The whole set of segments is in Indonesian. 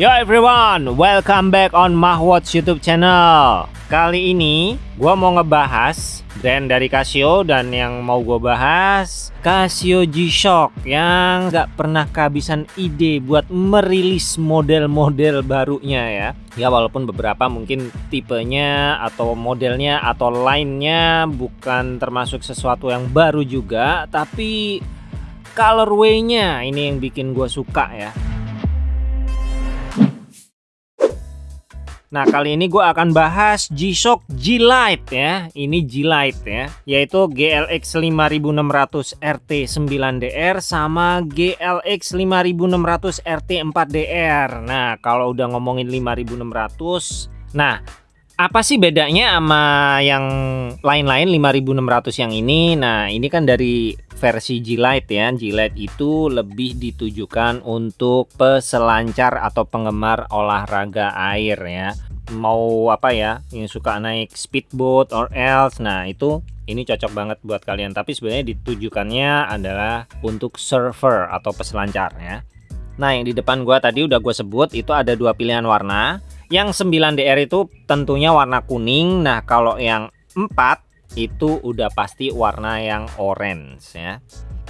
Yo everyone, welcome back on Mahwatch YouTube channel. Kali ini gua mau ngebahas brand dari Casio dan yang mau gua bahas Casio G-Shock yang nggak pernah kehabisan ide buat merilis model-model barunya ya. Ya walaupun beberapa mungkin tipenya atau modelnya atau lainnya bukan termasuk sesuatu yang baru juga, tapi colorway-nya ini yang bikin gua suka ya. Nah kali ini gue akan bahas G-Shock G-Lite ya. Ini G-Lite ya Yaitu GLX 5600 RT 9DR sama GLX 5600 RT 4DR Nah kalau udah ngomongin 5600 Nah apa sih bedanya sama yang lain-lain 5600 yang ini? Nah ini kan dari versi G-Lite ya. G-Lite itu lebih ditujukan untuk peselancar atau penggemar olahraga air ya. Mau apa ya yang suka naik speedboat or else. Nah itu ini cocok banget buat kalian. Tapi sebenarnya ditujukannya adalah untuk surfer atau peselancar ya. Nah yang di depan gua tadi udah gue sebut itu ada dua pilihan warna. Yang 9DR itu tentunya warna kuning. Nah kalau yang 4 itu udah pasti warna yang orange ya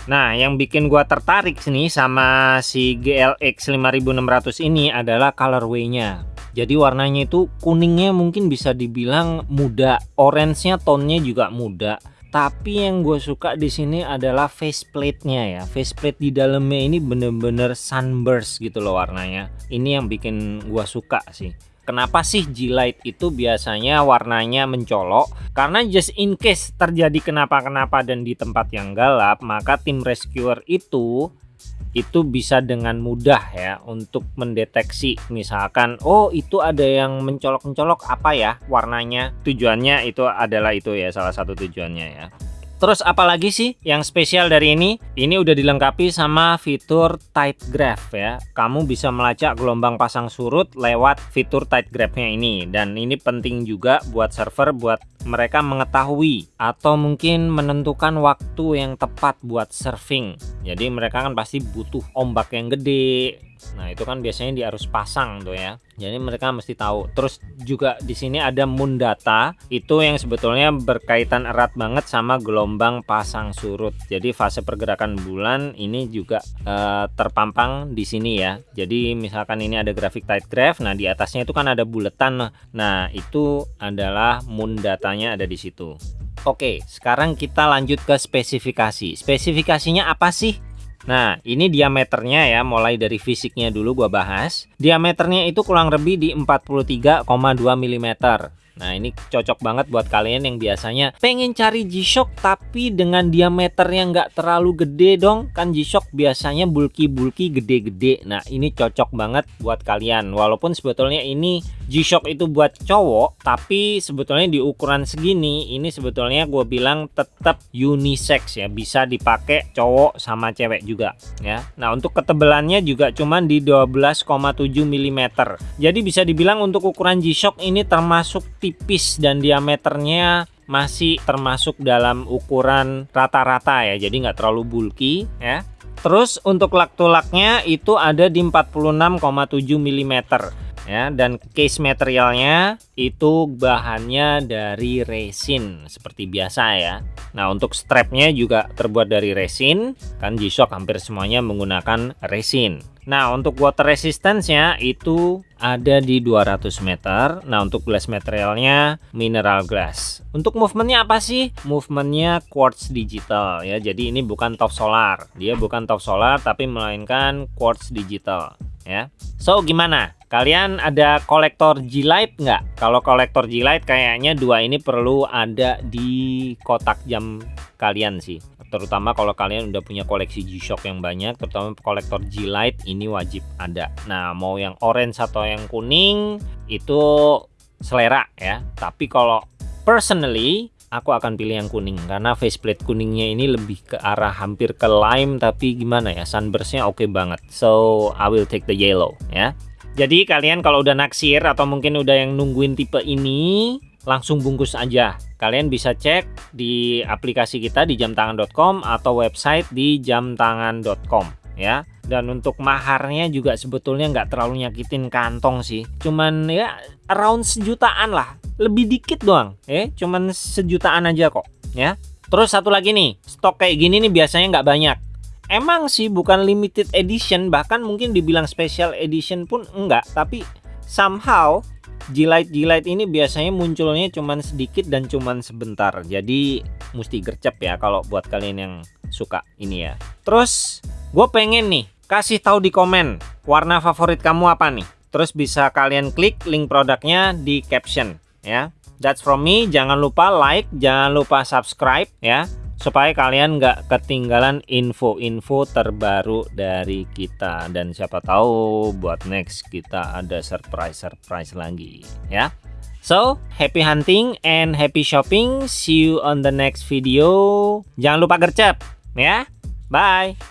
Nah, yang bikin gua tertarik sini sama si GLX 5600 ini adalah colorway-nya. Jadi warnanya itu kuningnya mungkin bisa dibilang muda, orange-nya tone-nya juga muda. Tapi yang gue suka di sini adalah faceplate-nya ya. Faceplate di dalamnya ini bener-bener sunburst gitu loh warnanya. Ini yang bikin gue suka sih. Kenapa sih G-Light itu biasanya warnanya mencolok? Karena just in case terjadi kenapa-kenapa dan di tempat yang gelap, maka tim rescuer itu itu bisa dengan mudah ya untuk mendeteksi. Misalkan oh itu ada yang mencolok-mencolok apa ya warnanya? Tujuannya itu adalah itu ya salah satu tujuannya ya Terus apalagi sih yang spesial dari ini? Ini udah dilengkapi sama fitur tight graph ya. Kamu bisa melacak gelombang pasang surut lewat fitur tight graph-nya ini. Dan ini penting juga buat server buat mereka mengetahui atau mungkin menentukan waktu yang tepat buat surfing. Jadi mereka kan pasti butuh ombak yang gede, Nah, itu kan biasanya di arus pasang tuh ya. Jadi mereka mesti tahu. Terus juga di sini ada moon data, itu yang sebetulnya berkaitan erat banget sama gelombang pasang surut. Jadi fase pergerakan bulan ini juga uh, terpampang di sini ya. Jadi misalkan ini ada grafik tight graph, nah di atasnya itu kan ada buletan. Nah, itu adalah moon datanya ada di situ. Oke, sekarang kita lanjut ke spesifikasi. Spesifikasinya apa sih? Nah, ini diameternya ya, mulai dari fisiknya dulu gua bahas. Diameternya itu kurang lebih di 43,2 mm. Nah ini cocok banget buat kalian yang biasanya pengen cari G-Shock tapi dengan diameter yang nggak terlalu gede dong. Kan G-Shock biasanya bulky-bulky gede-gede. Nah ini cocok banget buat kalian. Walaupun sebetulnya ini G-Shock itu buat cowok tapi sebetulnya di ukuran segini ini sebetulnya gue bilang tetap unisex ya. Bisa dipakai cowok sama cewek juga ya. Nah untuk ketebalannya juga cuman di 12,7 mm jadi bisa dibilang untuk ukuran G-Shock ini termasuk tipis dan diameternya masih termasuk dalam ukuran rata-rata ya jadi nggak terlalu bulky ya. Terus untuk lak tulaknya itu ada di 46,7 mm ya. Dan case materialnya itu bahannya dari resin seperti biasa ya. Nah untuk strapnya juga terbuat dari resin. Kan G-Shock hampir semuanya menggunakan resin. Nah untuk water resistance-nya itu ada di 200 meter. Nah untuk glass materialnya mineral glass. Untuk movementnya apa sih? Movementnya quartz digital ya. Jadi ini bukan top solar. Dia bukan top solar tapi melainkan quartz digital ya. So gimana? Kalian ada kolektor G-Light nggak? Kalau kolektor G-Light kayaknya dua ini perlu ada di kotak jam kalian sih. Terutama kalau kalian udah punya koleksi G-Shock yang banyak terutama kolektor G-Light ini wajib ada. Nah mau yang orange atau yang kuning itu selera ya. Tapi kalau personally aku akan pilih yang kuning. Karena faceplate kuningnya ini lebih ke arah hampir ke lime tapi gimana ya sunburstnya oke okay banget. So I will take the yellow ya jadi kalian kalau udah naksir atau mungkin udah yang nungguin tipe ini langsung bungkus aja. Kalian bisa cek di aplikasi kita di jamtangan.com atau website di jamtangan.com ya. dan untuk maharnya juga sebetulnya nggak terlalu nyakitin kantong sih. Cuman ya around sejutaan lah. Lebih dikit doang ya. Cuman sejutaan aja kok ya. Terus satu lagi nih stok kayak gini nih biasanya nggak banyak emang sih bukan limited edition bahkan mungkin dibilang special edition pun enggak. Tapi somehow Jilat-jilat ini biasanya munculnya cuman sedikit dan cuman sebentar. Jadi mesti gercep ya kalau buat kalian yang suka ini ya. Terus gue pengen nih kasih tahu di komen warna favorit kamu apa nih? Terus bisa kalian klik link produknya di caption ya. That's from me. Jangan lupa like jangan lupa subscribe ya supaya kalian nggak ketinggalan info-info terbaru dari kita. Dan siapa tahu buat next kita ada surprise-surprise lagi ya. So happy hunting and happy shopping. See you on the next video. Jangan lupa gercep ya. Bye